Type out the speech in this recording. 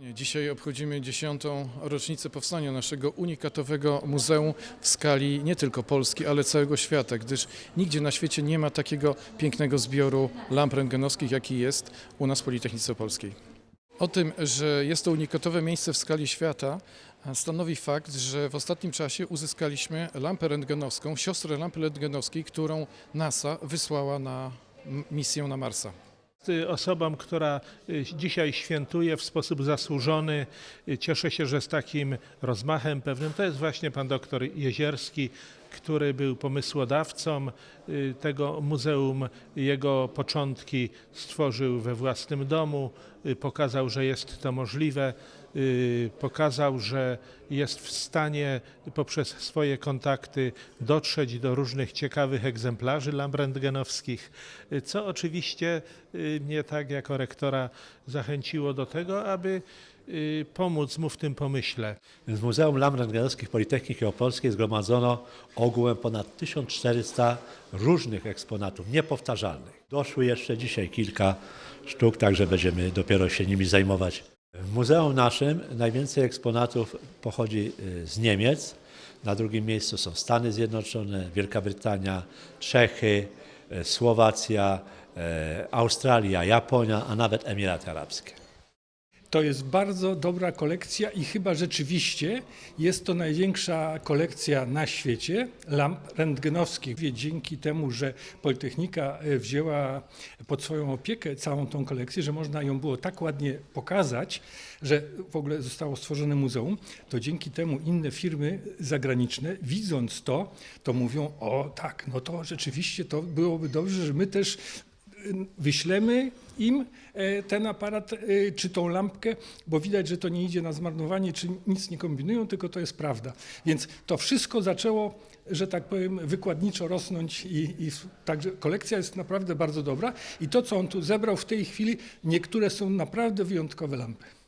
Dzisiaj obchodzimy dziesiątą rocznicę powstania naszego unikatowego muzeum w skali nie tylko Polski, ale całego świata, gdyż nigdzie na świecie nie ma takiego pięknego zbioru lamp rentgenowskich, jaki jest u nas w Politechnice Polskiej. O tym, że jest to unikatowe miejsce w skali świata, stanowi fakt, że w ostatnim czasie uzyskaliśmy lampę rentgenowską, siostrę lampy rentgenowskiej, którą NASA wysłała na misję na Marsa. Osobą, która y, dzisiaj świętuje w sposób zasłużony. Y, Cieszę się, że z takim rozmachem pewnym to jest właśnie pan doktor Jezierski, który był pomysłodawcą y, tego muzeum. Jego początki stworzył we własnym domu, y, pokazał, że jest to możliwe, y, pokazał, że jest w stanie poprzez swoje kontakty dotrzeć do różnych ciekawych egzemplarzy lamp rentgenowskich, y, co oczywiście mnie tak jako rektora zachęciło do tego, aby pomóc mu w tym pomyśle. W Muzeum Lamp Rentgenowskich Politechniki Opolskiej zgromadzono ogółem ponad 1400 różnych eksponatów, niepowtarzalnych. Doszły jeszcze dzisiaj kilka sztuk, także będziemy dopiero się nimi zajmować. W muzeum naszym najwięcej eksponatów pochodzi y, z Niemiec. Na drugim miejscu są Stany Zjednoczone, Wielka Brytania, Czechy, y, Słowacja, y, Australia, Japonia, a nawet Emiraty Arabskie. To jest bardzo dobra kolekcja i chyba rzeczywiście jest to największa kolekcja na świecie lamp rentgenowskich. Dzięki temu, że Politechnika e, wzięła pod swoją opiekę całą tą kolekcję, że można ją było tak ładnie pokazać, że w ogóle zostało stworzone muzeum, to dzięki temu inne firmy zagraniczne, widząc to, to mówią, o tak, no to rzeczywiście to byłoby dobrze, że my też wyślemy im e, ten aparat e, czy tą lampkę, bo widać, że to nie idzie na zmarnowanie, czy nic nie kombinują, tylko to jest prawda. Więc to wszystko zaczęło, że tak powiem, wykładniczo rosnąć i, i także kolekcja jest naprawdę bardzo dobra i to, co on tu zebrał w tej chwili, niektóre są naprawdę wyjątkowe lampy.